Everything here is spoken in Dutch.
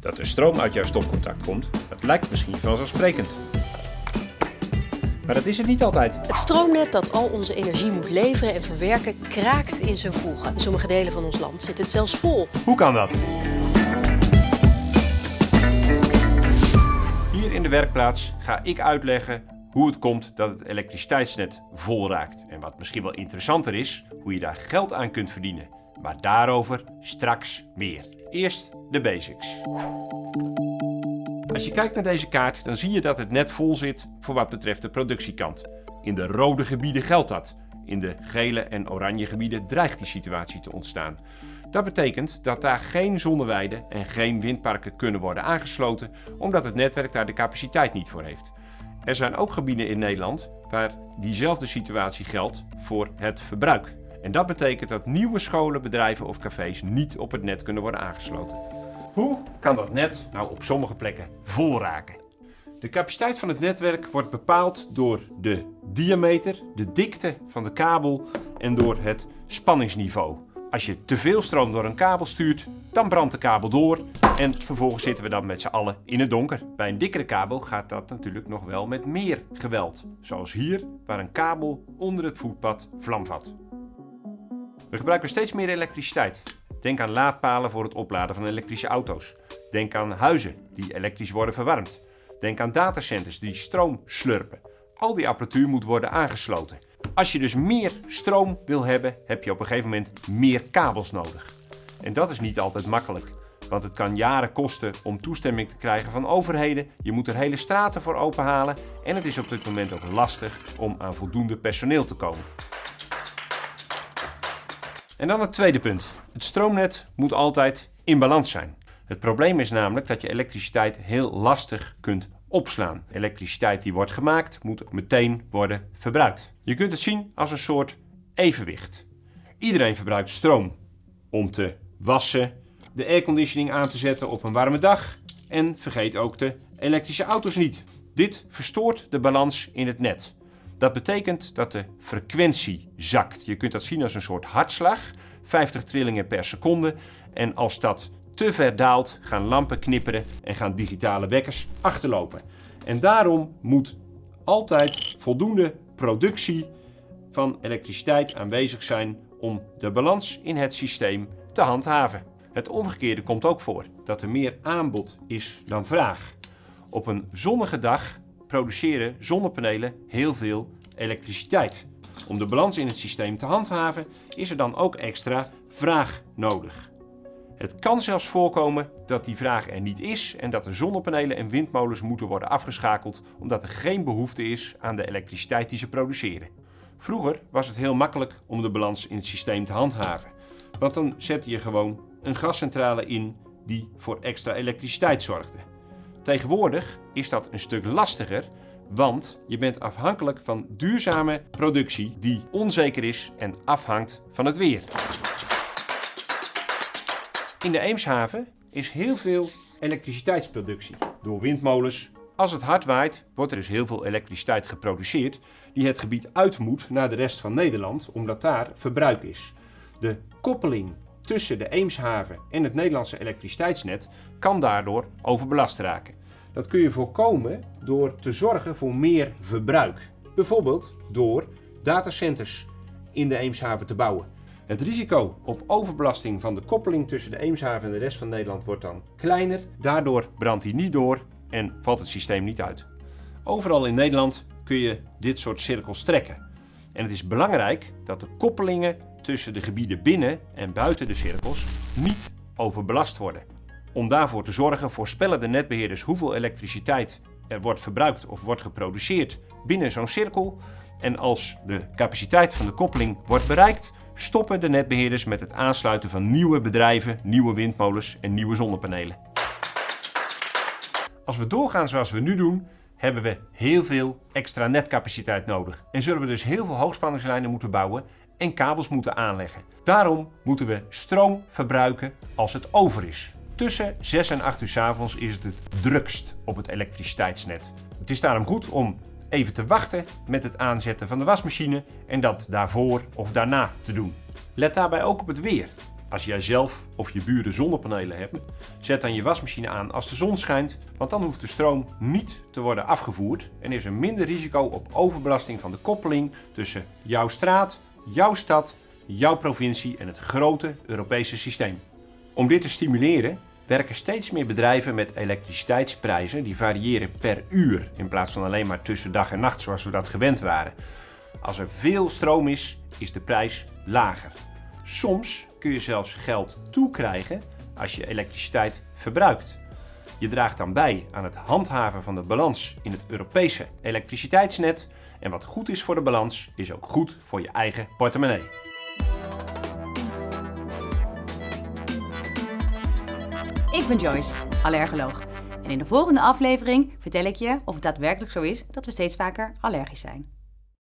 Dat er stroom uit jouw stopcontact komt, dat lijkt misschien vanzelfsprekend. Maar dat is het niet altijd. Het stroomnet dat al onze energie moet leveren en verwerken kraakt in zijn voegen. In sommige delen van ons land zit het zelfs vol. Hoe kan dat? Hier in de werkplaats ga ik uitleggen hoe het komt dat het elektriciteitsnet vol raakt. En wat misschien wel interessanter is, hoe je daar geld aan kunt verdienen. Maar daarover straks meer. Eerst de basics. Als je kijkt naar deze kaart, dan zie je dat het net vol zit voor wat betreft de productiekant. In de rode gebieden geldt dat. In de gele en oranje gebieden dreigt die situatie te ontstaan. Dat betekent dat daar geen zonneweiden en geen windparken kunnen worden aangesloten, omdat het netwerk daar de capaciteit niet voor heeft. Er zijn ook gebieden in Nederland waar diezelfde situatie geldt voor het verbruik. En dat betekent dat nieuwe scholen, bedrijven of cafés niet op het net kunnen worden aangesloten. Hoe kan dat net nou op sommige plekken vol raken? De capaciteit van het netwerk wordt bepaald door de diameter, de dikte van de kabel en door het spanningsniveau. Als je te veel stroom door een kabel stuurt, dan brandt de kabel door en vervolgens zitten we dan met z'n allen in het donker. Bij een dikkere kabel gaat dat natuurlijk nog wel met meer geweld. Zoals hier, waar een kabel onder het voetpad vlam vat. We gebruiken steeds meer elektriciteit. Denk aan laadpalen voor het opladen van elektrische auto's. Denk aan huizen die elektrisch worden verwarmd. Denk aan datacenters die stroom slurpen. Al die apparatuur moet worden aangesloten. Als je dus meer stroom wil hebben, heb je op een gegeven moment meer kabels nodig. En dat is niet altijd makkelijk. Want het kan jaren kosten om toestemming te krijgen van overheden. Je moet er hele straten voor openhalen. En het is op dit moment ook lastig om aan voldoende personeel te komen. En dan het tweede punt. Het stroomnet moet altijd in balans zijn. Het probleem is namelijk dat je elektriciteit heel lastig kunt opslaan. Elektriciteit die wordt gemaakt moet meteen worden verbruikt. Je kunt het zien als een soort evenwicht. Iedereen verbruikt stroom om te wassen, de airconditioning aan te zetten op een warme dag en vergeet ook de elektrische auto's niet. Dit verstoort de balans in het net. Dat betekent dat de frequentie zakt. Je kunt dat zien als een soort hartslag, 50 trillingen per seconde. En als dat te ver daalt, gaan lampen knipperen en gaan digitale wekkers achterlopen. En daarom moet altijd voldoende productie van elektriciteit aanwezig zijn om de balans in het systeem te handhaven. Het omgekeerde komt ook voor, dat er meer aanbod is dan vraag. Op een zonnige dag produceren zonnepanelen heel veel elektriciteit. Om de balans in het systeem te handhaven is er dan ook extra vraag nodig. Het kan zelfs voorkomen dat die vraag er niet is en dat de zonnepanelen en windmolens moeten worden afgeschakeld omdat er geen behoefte is aan de elektriciteit die ze produceren. Vroeger was het heel makkelijk om de balans in het systeem te handhaven, want dan zette je gewoon een gascentrale in die voor extra elektriciteit zorgde. Tegenwoordig is dat een stuk lastiger, want je bent afhankelijk van duurzame productie die onzeker is en afhangt van het weer. In de Eemshaven is heel veel elektriciteitsproductie door windmolens. Als het hard waait, wordt er dus heel veel elektriciteit geproduceerd die het gebied uit moet naar de rest van Nederland, omdat daar verbruik is. De koppeling tussen de Eemshaven en het Nederlandse elektriciteitsnet kan daardoor overbelast raken. Dat kun je voorkomen door te zorgen voor meer verbruik. Bijvoorbeeld door datacenters in de Eemshaven te bouwen. Het risico op overbelasting van de koppeling tussen de Eemshaven en de rest van Nederland wordt dan kleiner. Daardoor brandt hij niet door en valt het systeem niet uit. Overal in Nederland kun je dit soort cirkels trekken. En het is belangrijk dat de koppelingen tussen de gebieden binnen en buiten de cirkels niet overbelast worden. Om daarvoor te zorgen voorspellen de netbeheerders hoeveel elektriciteit er wordt verbruikt of wordt geproduceerd binnen zo'n cirkel. En als de capaciteit van de koppeling wordt bereikt, stoppen de netbeheerders met het aansluiten van nieuwe bedrijven, nieuwe windmolens en nieuwe zonnepanelen. Als we doorgaan zoals we nu doen, hebben we heel veel extra netcapaciteit nodig. En zullen we dus heel veel hoogspanningslijnen moeten bouwen en kabels moeten aanleggen. Daarom moeten we stroom verbruiken als het over is. Tussen 6 en 8 uur s avonds is het het drukst op het elektriciteitsnet. Het is daarom goed om even te wachten met het aanzetten van de wasmachine en dat daarvoor of daarna te doen. Let daarbij ook op het weer. Als jij zelf of je buren zonnepanelen hebben, zet dan je wasmachine aan als de zon schijnt, want dan hoeft de stroom niet te worden afgevoerd en is er minder risico op overbelasting van de koppeling tussen jouw straat, jouw stad, jouw provincie en het grote Europese systeem. Om dit te stimuleren werken steeds meer bedrijven met elektriciteitsprijzen die variëren per uur in plaats van alleen maar tussen dag en nacht zoals we dat gewend waren. Als er veel stroom is, is de prijs lager. Soms kun je zelfs geld toekrijgen als je elektriciteit verbruikt. Je draagt dan bij aan het handhaven van de balans in het Europese elektriciteitsnet. En wat goed is voor de balans, is ook goed voor je eigen portemonnee. Ik ben Joyce, allergoloog. En in de volgende aflevering vertel ik je of het daadwerkelijk zo is dat we steeds vaker allergisch zijn.